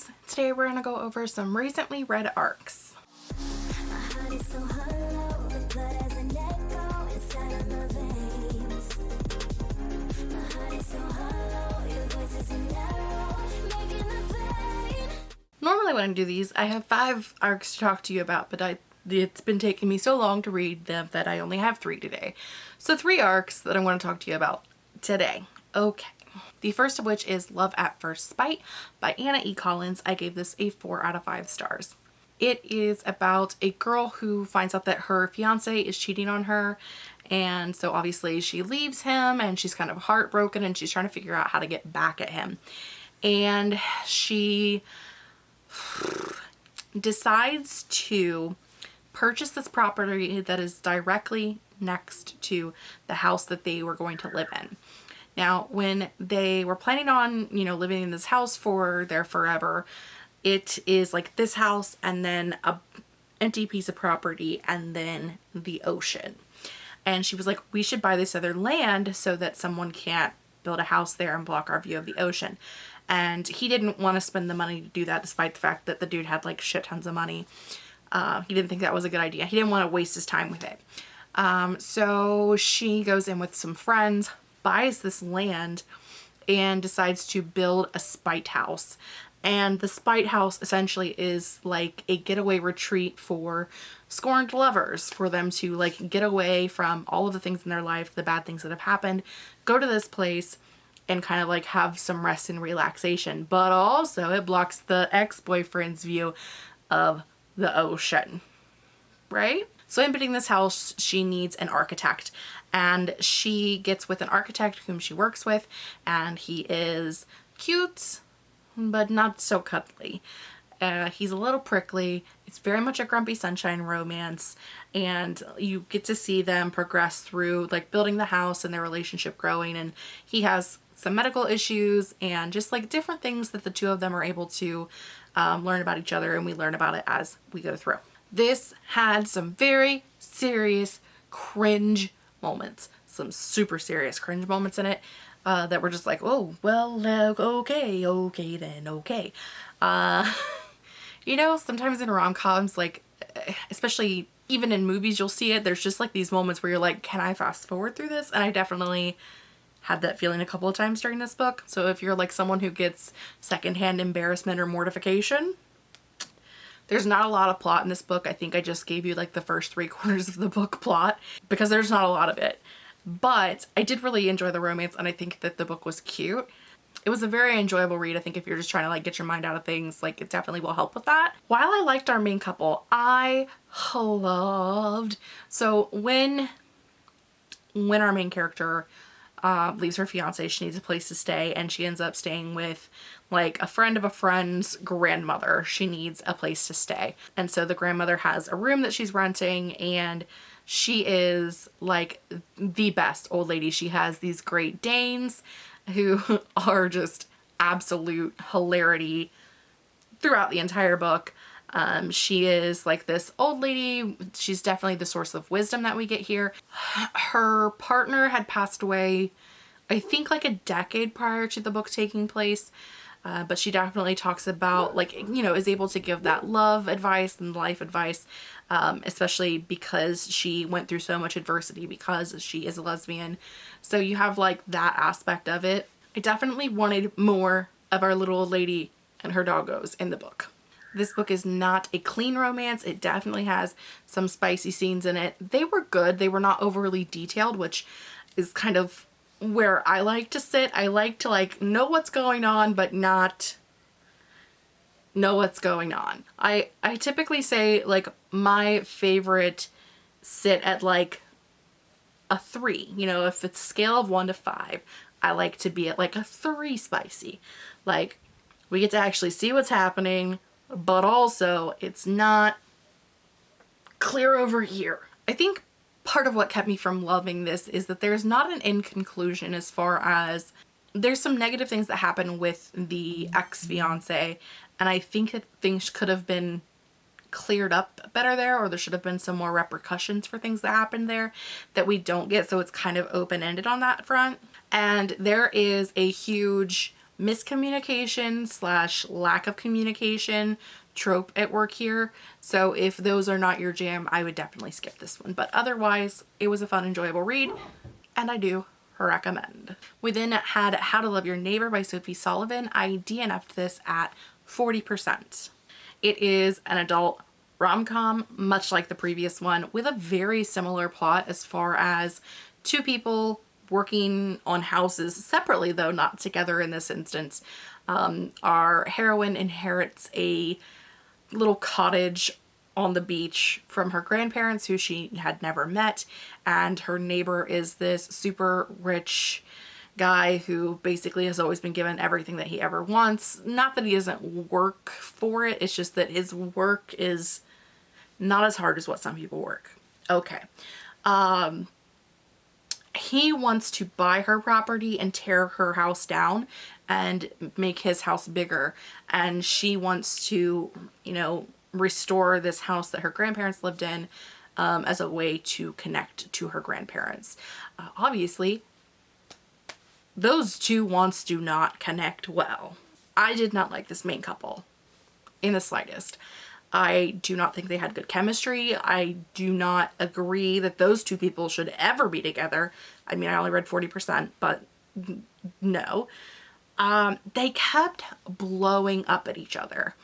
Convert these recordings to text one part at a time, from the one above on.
friends. Today we're going to go over some recently read arcs. Normally when I do these, I have five arcs to talk to you about, but I it's been taking me so long to read them that I only have three today. So three arcs that I want to talk to you about today. Okay. The first of which is Love at First Spite by Anna E. Collins. I gave this a 4 out of 5 stars. It is about a girl who finds out that her fiance is cheating on her and so obviously she leaves him and she's kind of heartbroken and she's trying to figure out how to get back at him. And she decides to purchase this property that is directly next to the house that they were going to live in. Now, when they were planning on, you know, living in this house for their forever, it is like this house and then a empty piece of property and then the ocean. And she was like, we should buy this other land so that someone can't build a house there and block our view of the ocean. And he didn't want to spend the money to do that despite the fact that the dude had like shit tons of money. Uh, he didn't think that was a good idea. He didn't want to waste his time with it. Um, so she goes in with some friends, buys this land, and decides to build a spite house. And the spite house essentially is like a getaway retreat for scorned lovers, for them to like get away from all of the things in their life, the bad things that have happened, go to this place and kind of like have some rest and relaxation. But also it blocks the ex-boyfriend's view of the ocean, right? So in building this house, she needs an architect and she gets with an architect whom she works with and he is cute, but not so cuddly. Uh, he's a little prickly. It's very much a grumpy sunshine romance and you get to see them progress through like building the house and their relationship growing and he has some medical issues and just like different things that the two of them are able to um, learn about each other and we learn about it as we go through. This had some very serious cringe moments, some super serious cringe moments in it uh, that were just like, oh, well, okay, okay then, okay. Uh, you know, sometimes in rom-coms, like, especially even in movies, you'll see it. There's just like these moments where you're like, can I fast forward through this? And I definitely had that feeling a couple of times during this book. So if you're like someone who gets secondhand embarrassment or mortification, there's not a lot of plot in this book. I think I just gave you like the first three quarters of the book plot because there's not a lot of it. But I did really enjoy the romance and I think that the book was cute. It was a very enjoyable read. I think if you're just trying to like get your mind out of things, like it definitely will help with that. While I liked our main couple, I loved, so when, when our main character uh, leaves her fiance. She needs a place to stay and she ends up staying with like a friend of a friend's grandmother. She needs a place to stay. And so the grandmother has a room that she's renting and she is like the best old lady. She has these Great Danes who are just absolute hilarity throughout the entire book. Um, she is like this old lady. She's definitely the source of wisdom that we get here. Her partner had passed away, I think like a decade prior to the book taking place. Uh, but she definitely talks about like, you know, is able to give that love advice and life advice, um, especially because she went through so much adversity because she is a lesbian. So you have like that aspect of it. I definitely wanted more of our little old lady and her doggos in the book. This book is not a clean romance. It definitely has some spicy scenes in it. They were good. They were not overly detailed, which is kind of where I like to sit. I like to like know what's going on, but not know what's going on. I, I typically say like my favorite sit at like a three. You know, if it's scale of one to five, I like to be at like a three spicy. Like we get to actually see what's happening but also it's not clear over here. I think part of what kept me from loving this is that there's not an end conclusion as far as there's some negative things that happen with the ex-fiance and I think that things could have been cleared up better there or there should have been some more repercussions for things that happened there that we don't get so it's kind of open-ended on that front and there is a huge miscommunication slash lack of communication trope at work here. So if those are not your jam, I would definitely skip this one. But otherwise, it was a fun, enjoyable read, and I do recommend. We then had How to Love Your Neighbor by Sophie Sullivan. I DNF'd this at 40%. It is an adult rom-com, much like the previous one, with a very similar plot as far as two people working on houses separately, though not together in this instance. Um, our heroine inherits a little cottage on the beach from her grandparents who she had never met and her neighbor is this super rich guy who basically has always been given everything that he ever wants. Not that he doesn't work for it, it's just that his work is not as hard as what some people work. Okay. Um, he wants to buy her property and tear her house down and make his house bigger and she wants to you know restore this house that her grandparents lived in um, as a way to connect to her grandparents. Uh, obviously, those two wants do not connect well. I did not like this main couple in the slightest. I do not think they had good chemistry. I do not agree that those two people should ever be together. I mean, I only read 40%, but no. Um, they kept blowing up at each other.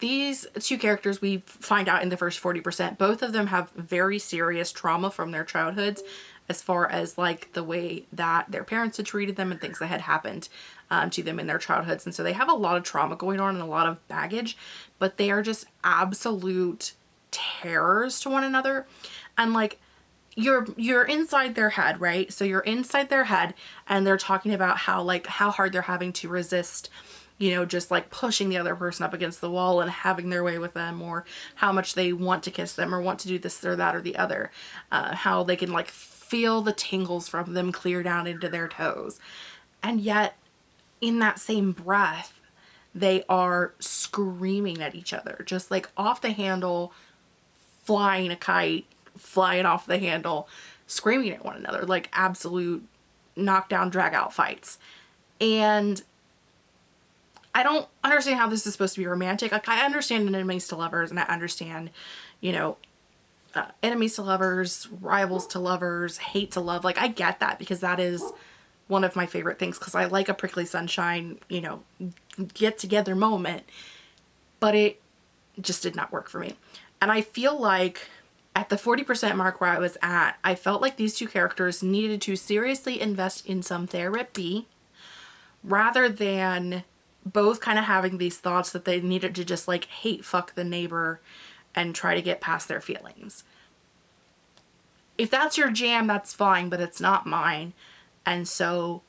These two characters we find out in the first 40%, both of them have very serious trauma from their childhoods as far as like the way that their parents had treated them and things that had happened um, to them in their childhoods. And so they have a lot of trauma going on and a lot of baggage, but they are just absolute terrors to one another. And like, you're you're inside their head right so you're inside their head and they're talking about how like how hard they're having to resist you know, just like pushing the other person up against the wall and having their way with them or how much they want to kiss them or want to do this or that or the other. Uh, how they can like feel the tingles from them clear down into their toes. And yet in that same breath, they are screaming at each other, just like off the handle, flying a kite, flying off the handle, screaming at one another, like absolute knockdown drag out fights. And I don't understand how this is supposed to be romantic. Like I understand enemies to lovers and I understand, you know, uh, enemies to lovers, rivals to lovers, hate to love. Like I get that because that is one of my favorite things because I like a prickly sunshine, you know, get together moment. But it just did not work for me. And I feel like at the 40% mark where I was at, I felt like these two characters needed to seriously invest in some therapy rather than both kind of having these thoughts that they needed to just like hate fuck the neighbor and try to get past their feelings. If that's your jam, that's fine, but it's not mine. And so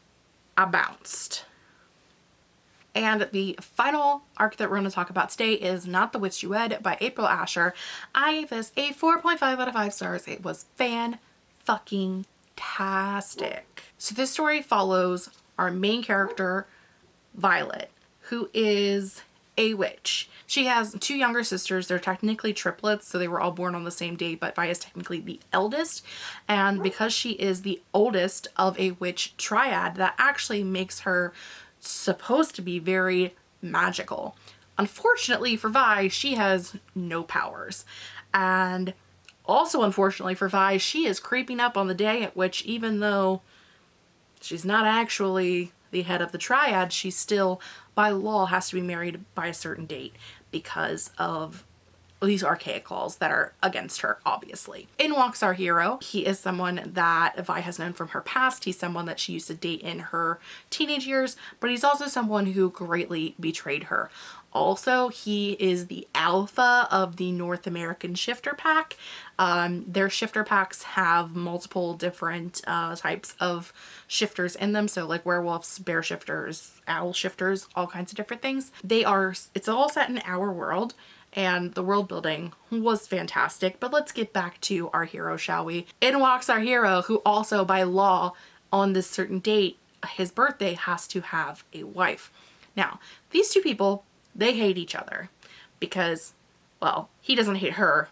I bounced. And the final arc that we're going to talk about today is Not the Witch You Wed by April Asher. I gave this a 4.5 out of 5 stars. It was fan fucking tastic. So this story follows our main character, Violet who is a witch. She has two younger sisters. They're technically triplets, so they were all born on the same day, but Vi is technically the eldest. And because she is the oldest of a witch triad, that actually makes her supposed to be very magical. Unfortunately for Vi, she has no powers. And also unfortunately for Vi, she is creeping up on the day at which even though she's not actually the head of the triad, she still, by law, has to be married by a certain date because of these archaic laws that are against her, obviously. In walks our hero. He is someone that Vi has known from her past. He's someone that she used to date in her teenage years, but he's also someone who greatly betrayed her. Also, he is the alpha of the North American shifter pack. Um, their shifter packs have multiple different uh, types of shifters in them. So like werewolves, bear shifters, owl shifters, all kinds of different things. They are, it's all set in our world and the world building was fantastic. But let's get back to our hero, shall we? In walks our hero who also by law on this certain date, his birthday has to have a wife. Now, these two people they hate each other because, well, he doesn't hate her.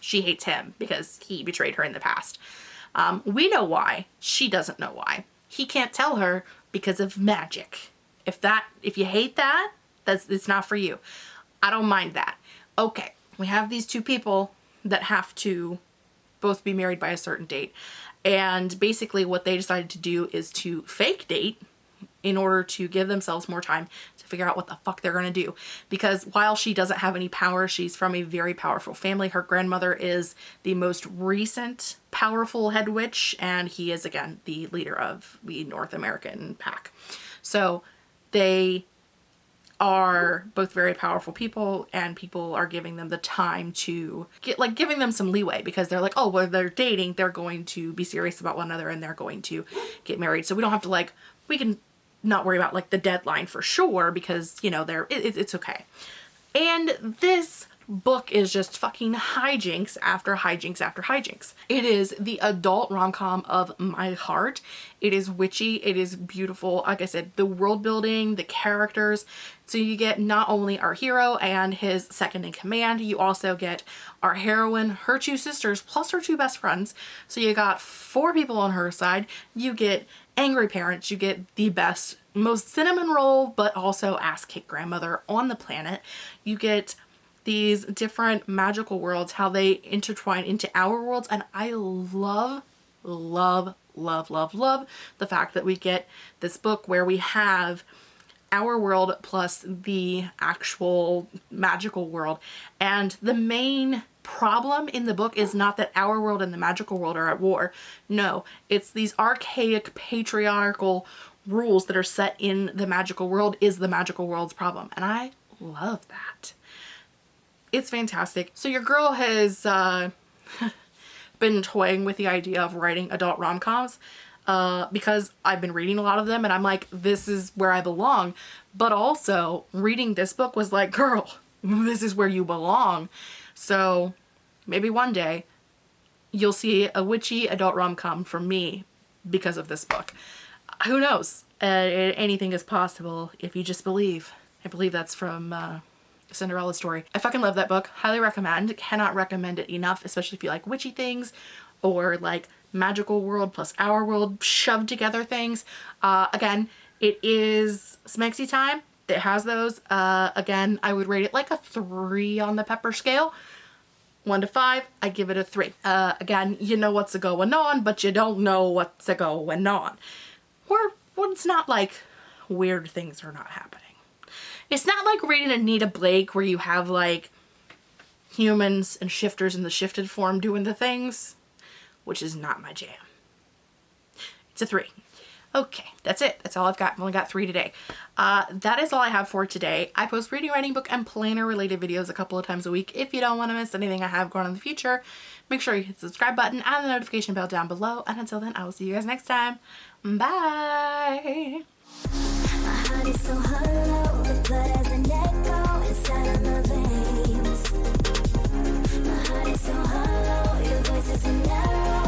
She hates him because he betrayed her in the past. Um, we know why. She doesn't know why. He can't tell her because of magic. If that, if you hate that, that's, it's not for you. I don't mind that. Okay, we have these two people that have to both be married by a certain date. And basically what they decided to do is to fake date in order to give themselves more time to figure out what the fuck they're going to do. Because while she doesn't have any power, she's from a very powerful family. Her grandmother is the most recent powerful head witch, and he is, again, the leader of the North American pack. So they are both very powerful people and people are giving them the time to get like giving them some leeway because they're like oh well they're dating they're going to be serious about one another and they're going to get married so we don't have to like we can not worry about like the deadline for sure because you know they're it, it's okay and this book is just fucking hijinks after hijinks after hijinks. It is the adult rom-com of my heart. It is witchy. It is beautiful. Like I said, the world building, the characters. So you get not only our hero and his second in command, you also get our heroine, her two sisters, plus her two best friends. So you got four people on her side. You get angry parents. You get the best, most cinnamon roll, but also ass kick grandmother on the planet. You get these different magical worlds, how they intertwine into our worlds. And I love, love, love, love, love the fact that we get this book where we have our world plus the actual magical world. And the main problem in the book is not that our world and the magical world are at war. No, it's these archaic patriarchal rules that are set in the magical world is the magical world's problem. And I love that. It's fantastic. So your girl has uh, been toying with the idea of writing adult rom-coms uh, because I've been reading a lot of them and I'm like, this is where I belong. But also reading this book was like, girl, this is where you belong. So maybe one day you'll see a witchy adult rom-com from me because of this book. Who knows? Uh, anything is possible if you just believe. I believe that's from uh, Cinderella story. I fucking love that book. Highly recommend. Cannot recommend it enough, especially if you like witchy things or like magical world plus our world shoved together things. Uh, again, it is Smexy time. It has those. Uh, again, I would rate it like a three on the pepper scale. One to five, I give it a three. Uh, again, you know what's going on, but you don't know what's going on. Or, it's not like weird things are not happening. It's not like reading Anita Blake where you have like humans and shifters in the shifted form doing the things, which is not my jam. It's a three. Okay, that's it. That's all I've got. I've only got three today. Uh, that is all I have for today. I post reading, writing, book, and planner related videos a couple of times a week. If you don't want to miss anything I have going on in the future, make sure you hit the subscribe button and the notification bell down below. And until then, I will see you guys next time. Bye! so hollow, your voice is